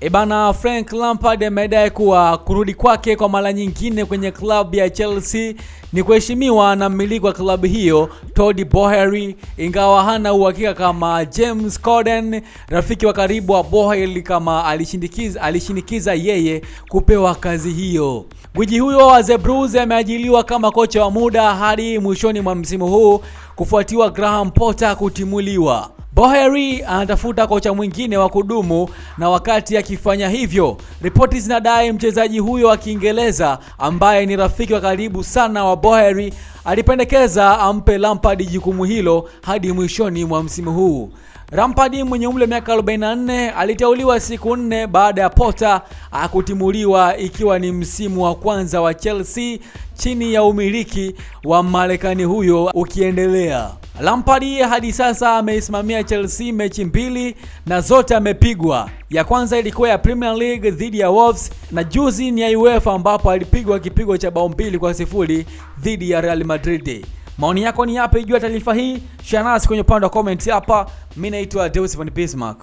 Ebana, Frank Lampard amedai kuwa kurudi kwake kwa mara nyingine kwenye klabu ya Chelsea ni kuheshimiwa na mmiliki wa klabu hiyo Todd Boehly, ingawa hana uhakika kama James Corden, rafiki wa karibu wa Boehly, kama alishinikiza, alishinikiza yeye kupewa kazi hiyo. Gwiji huyo wa The Blues ameajiliwa kama kocha wa muda hadi mwishoni mwa msimu huu kufuatiwa Graham Potter kutimuliwa. Boehly anatafuta kocha mwingine wa kudumu na wakati akifanya hivyo, ripoti zinadai mchezaji huyo wa Kiingereza ambaye ni rafiki wa karibu sana wa Boheri alipendekeza ampe Lampard jukumu hilo hadi mwishoni mwa msimu huu. Lampard mwenye umri wa miaka 44 aliteuliwa siku nne baada ya Potter akutimuliwa ikiwa ni msimu wa kwanza wa Chelsea chini ya umiliki wa Marekani huyo ukiendelea. Lampard hadi sasa ameisimamia Chelsea mechi mbili na zote amepigwa. Ya kwanza ilikuwa ya Premier League dhidi ya Wolves na juzi ni ya UEFA ambapo alipigwa kipigo cha bao mbili kwa sifuri dhidi ya Real Madrid. Maoni yako ni yapi juu ya taarifa hii? Share nasi kwenye upande wa comment hapa. Mimi naitwa Deus Von Bismarck.